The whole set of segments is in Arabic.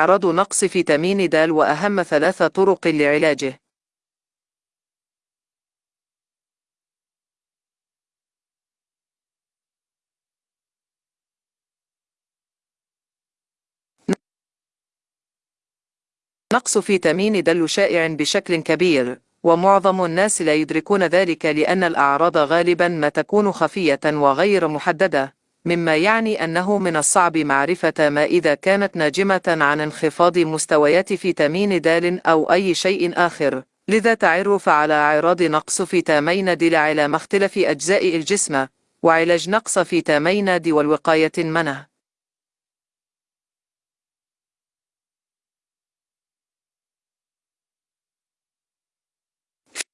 إعراض نقص فيتامين د وأهم ثلاث طرق لعلاجه. نقص فيتامين د شائع بشكل كبير ومعظم الناس لا يدركون ذلك لأن الأعراض غالبا ما تكون خفية وغير محددة. مما يعني أنه من الصعب معرفة ما إذا كانت ناجمة عن انخفاض مستويات فيتامين د أو أي شيء آخر. لذا تعرف على أعراض نقص فيتامين د على مختلف أجزاء الجسم وعلاج نقص فيتامين د والوقاية منه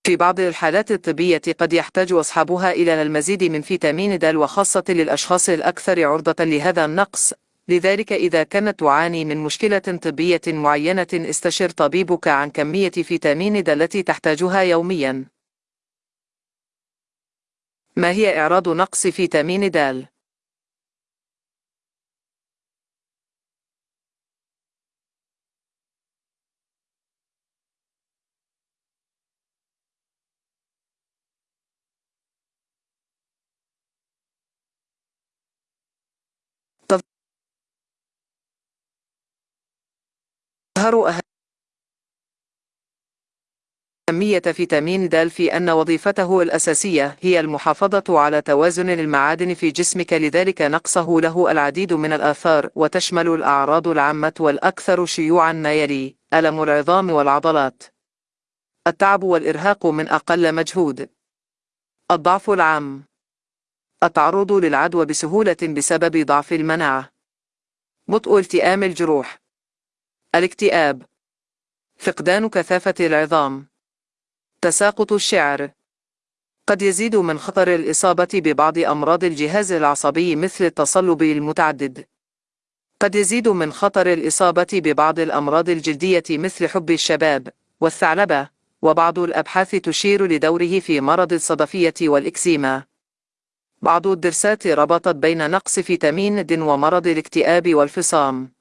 في بعض الحالات الطبية قد يحتاج أصحابها إلى المزيد من فيتامين د وخاصة للأشخاص الأكثر عرضة لهذا النقص لذلك إذا كانت تعاني من مشكلة طبية معينة استشر طبيبك عن كمية فيتامين د التي تحتاجها يوميا ما هي إعراض نقص فيتامين د؟ تظهر أهمية فيتامين د في أن وظيفته الأساسية هي المحافظة على توازن المعادن في جسمك لذلك نقصه له العديد من الآثار وتشمل الأعراض العامة والأكثر شيوعا ما يلي ألم العظام والعضلات التعب والإرهاق من أقل مجهود الضعف العام التعرض للعدوى بسهولة بسبب ضعف المناعة بطء التئام الجروح. الاكتئاب. فقدان كثافة العظام. تساقط الشعر. قد يزيد من خطر الإصابة ببعض أمراض الجهاز العصبي مثل التصلب المتعدد. قد يزيد من خطر الإصابة ببعض الأمراض الجلدية مثل حب الشباب والثعلبة وبعض الأبحاث تشير لدوره في مرض الصدفية والإكسيما. بعض الدرسات ربطت بين نقص فيتامين د ومرض الاكتئاب والفصام.